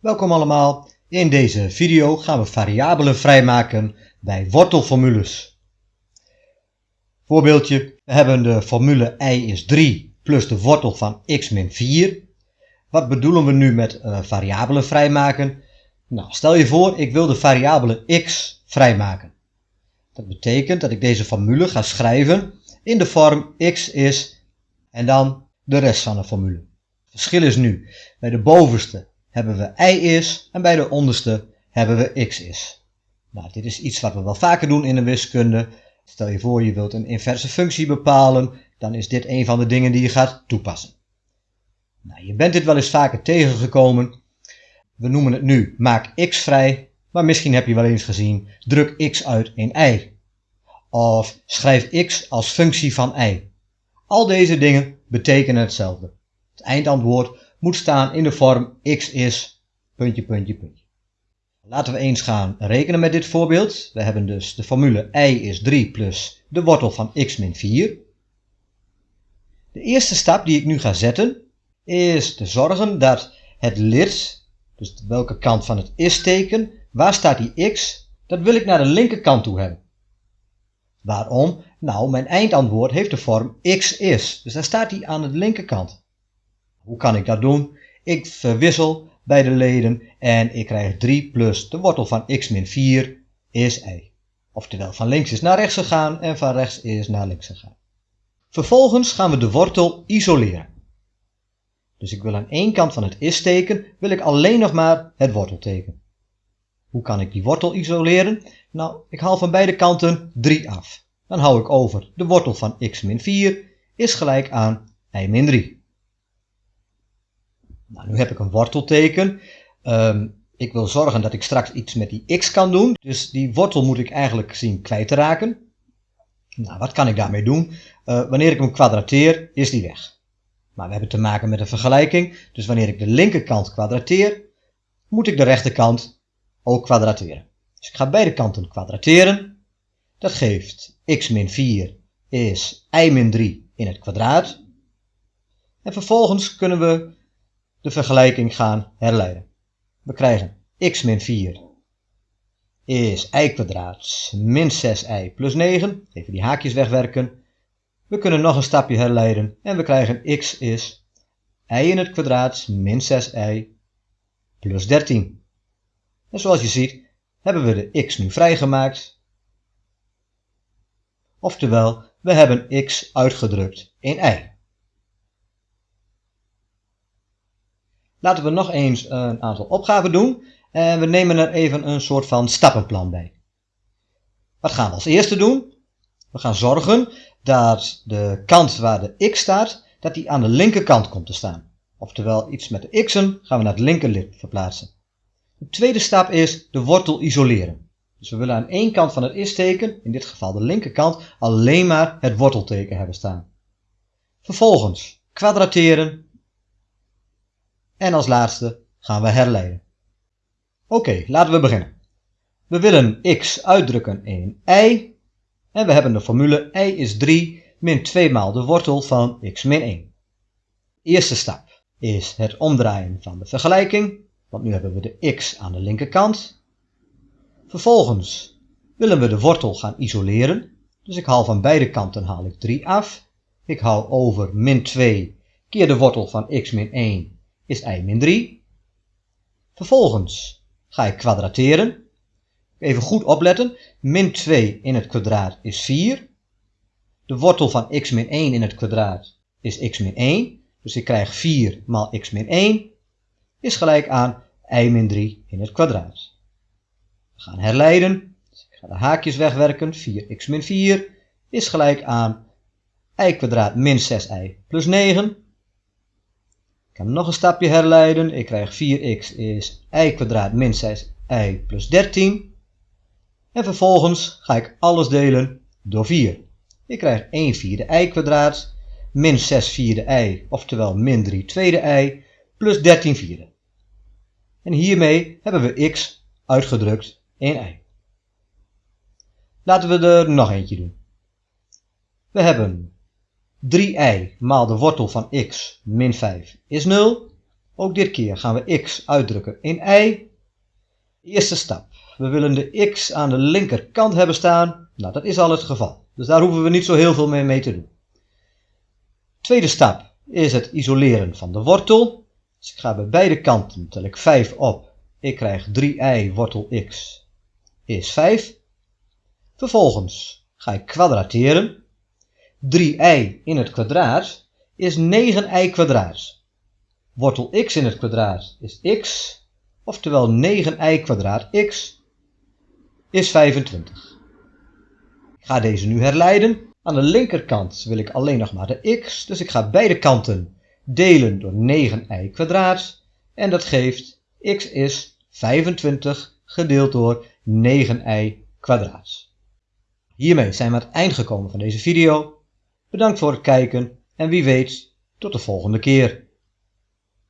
Welkom allemaal. In deze video gaan we variabelen vrijmaken bij wortelformules. Voorbeeldje, we hebben de formule y is 3 plus de wortel van x min 4. Wat bedoelen we nu met uh, variabelen vrijmaken? Nou, stel je voor ik wil de variabele x vrijmaken. Dat betekent dat ik deze formule ga schrijven in de vorm x is en dan de rest van de formule. Het verschil is nu, bij de bovenste hebben we y is en bij de onderste hebben we x is. Nou, dit is iets wat we wel vaker doen in de wiskunde. Stel je voor je wilt een inverse functie bepalen, dan is dit een van de dingen die je gaat toepassen. Nou, je bent dit wel eens vaker tegengekomen. We noemen het nu maak x vrij, maar misschien heb je wel eens gezien druk x uit in y. Of schrijf x als functie van y. Al deze dingen betekenen hetzelfde. Het eindantwoord moet staan in de vorm x is puntje, puntje, puntje. Laten we eens gaan rekenen met dit voorbeeld. We hebben dus de formule y is 3 plus de wortel van x min 4. De eerste stap die ik nu ga zetten is te zorgen dat het lid, dus welke kant van het is-teken, waar staat die x, dat wil ik naar de linkerkant toe hebben. Waarom? Nou, mijn eindantwoord heeft de vorm x is, dus daar staat hij aan de linkerkant. Hoe kan ik dat doen? Ik verwissel bij de leden en ik krijg 3 plus de wortel van x min 4 is y. Oftewel van links is naar rechts gegaan en van rechts is naar links gegaan. Vervolgens gaan we de wortel isoleren. Dus ik wil aan één kant van het is-teken wil ik alleen nog maar het wortelteken. Hoe kan ik die wortel isoleren? Nou, ik haal van beide kanten 3 af. Dan hou ik over de wortel van x min 4 is gelijk aan y min 3. Nou, nu heb ik een wortelteken. Um, ik wil zorgen dat ik straks iets met die x kan doen. Dus die wortel moet ik eigenlijk zien kwijt te raken. Nou, wat kan ik daarmee doen? Uh, wanneer ik hem kwadrateer, is die weg. Maar we hebben te maken met een vergelijking. Dus wanneer ik de linkerkant kwadrateer, moet ik de rechterkant ook kwadrateren. Dus ik ga beide kanten kwadrateren. Dat geeft x min 4 is y min 3 in het kwadraat. En vervolgens kunnen we de vergelijking gaan herleiden. We krijgen x min 4 is y kwadraat min 6y plus 9. Even die haakjes wegwerken. We kunnen nog een stapje herleiden en we krijgen x is y in het kwadraat min 6y plus 13. En zoals je ziet hebben we de x nu vrijgemaakt. Oftewel, we hebben x uitgedrukt in y. Laten we nog eens een aantal opgaven doen en we nemen er even een soort van stappenplan bij. Wat gaan we als eerste doen? We gaan zorgen dat de kant waar de x staat, dat die aan de linkerkant komt te staan. Oftewel iets met de x'en gaan we naar het linkerlid verplaatsen. De tweede stap is de wortel isoleren. Dus we willen aan één kant van het is-teken, in dit geval de linkerkant, alleen maar het wortelteken hebben staan. Vervolgens kwadrateren en als laatste gaan we herleiden. Oké, laten we beginnen. We willen x uitdrukken in y. En we hebben de formule y is 3 min 2 maal de wortel van x min 1. Eerste stap is het omdraaien van de vergelijking. Want nu hebben we de x aan de linkerkant. Vervolgens willen we de wortel gaan isoleren. Dus ik haal van beide kanten haal ik 3 af. Ik haal over min 2 keer de wortel van x min 1 is y min 3. Vervolgens ga ik kwadrateren. Even goed opletten. Min 2 in het kwadraat is 4. De wortel van x min 1 in het kwadraat is x min 1. Dus ik krijg 4 maal x min 1 is gelijk aan y min 3 in het kwadraat. We gaan herleiden. Dus ik ga de haakjes wegwerken. 4x min 4 is gelijk aan y kwadraat min 6y plus 9 kan nog een stapje herleiden. Ik krijg 4x is y kwadraat min 6y plus 13. En vervolgens ga ik alles delen door 4. Ik krijg 1 vierde y kwadraat min 6 vierde y, oftewel min 3 tweede y, plus 13 vierde. En hiermee hebben we x uitgedrukt in y. Laten we er nog eentje doen. We hebben 3i maal de wortel van x min 5 is 0. Ook dit keer gaan we x uitdrukken in y. Eerste stap. We willen de x aan de linkerkant hebben staan. Nou, dat is al het geval. Dus daar hoeven we niet zo heel veel meer mee te doen. Tweede stap is het isoleren van de wortel. Dus ik ga bij beide kanten, tel ik 5 op. Ik krijg 3i wortel x is 5. Vervolgens ga ik kwadrateren. 3i in het kwadraat is 9i kwadraat. Wortel x in het kwadraat is x, oftewel 9i kwadraat x is 25. Ik ga deze nu herleiden. Aan de linkerkant wil ik alleen nog maar de x, dus ik ga beide kanten delen door 9i kwadraat en dat geeft x is 25 gedeeld door 9i kwadraat. Hiermee zijn we aan het eind gekomen van deze video. Bedankt voor het kijken en wie weet tot de volgende keer.